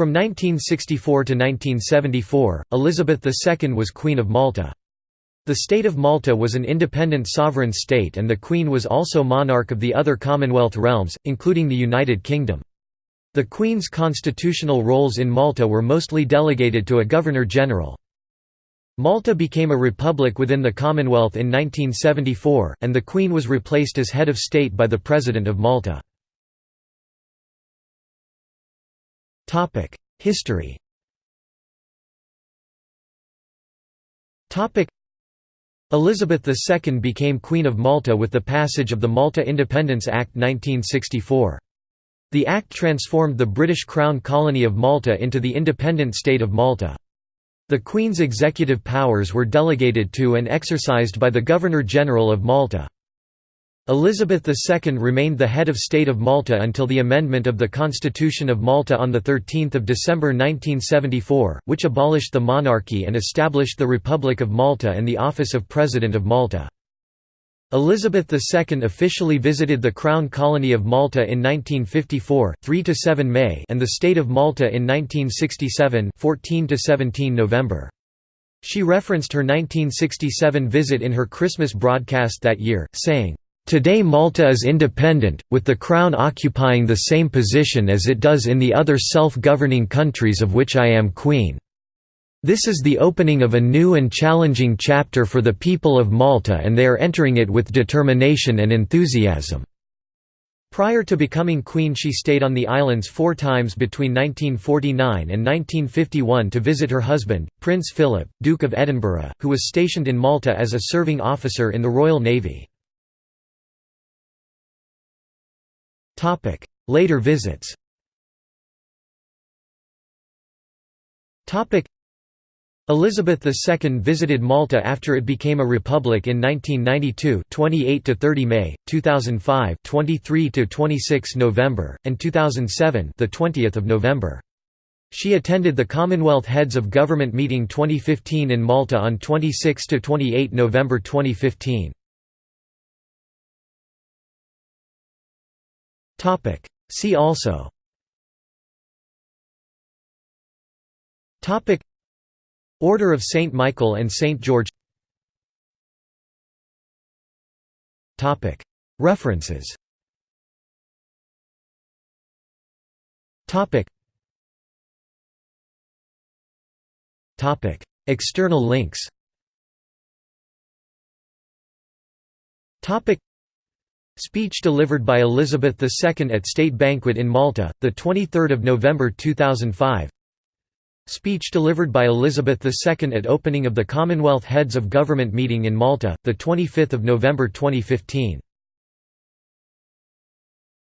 From 1964 to 1974, Elizabeth II was Queen of Malta. The state of Malta was an independent sovereign state and the Queen was also monarch of the other Commonwealth realms, including the United Kingdom. The Queen's constitutional roles in Malta were mostly delegated to a Governor-General. Malta became a republic within the Commonwealth in 1974, and the Queen was replaced as head of state by the President of Malta. History Elizabeth II became Queen of Malta with the passage of the Malta Independence Act 1964. The act transformed the British Crown colony of Malta into the independent state of Malta. The Queen's executive powers were delegated to and exercised by the Governor-General of Malta. Elizabeth II remained the head of state of Malta until the amendment of the Constitution of Malta on 13 December 1974, which abolished the monarchy and established the Republic of Malta and the office of President of Malta. Elizabeth II officially visited the Crown Colony of Malta in 1954 3–7 May and the State of Malta in 1967 14–17 November. She referenced her 1967 visit in her Christmas broadcast that year, saying, "...today Malta is independent, with the Crown occupying the same position as it does in the other self-governing countries of which I am Queen." This is the opening of a new and challenging chapter for the people of Malta and they are entering it with determination and enthusiasm." Prior to becoming queen she stayed on the islands four times between 1949 and 1951 to visit her husband, Prince Philip, Duke of Edinburgh, who was stationed in Malta as a serving officer in the Royal Navy. Later visits Elizabeth II visited Malta after it became a republic in 1992 28 to 30 May, 2005 23 to 26 November, and 2007 the 20th of November. She attended the Commonwealth Heads of Government meeting 2015 in Malta on 26 to 28 November 2015. Topic See also Topic Order of St. Michael and St. George Topic. References Topic. Topic. External links Speech delivered by Elizabeth II at State Banquet in Malta, 23 November 2005 Speech delivered by Elizabeth II at opening of the Commonwealth Heads of Government meeting in Malta, 25 November 2015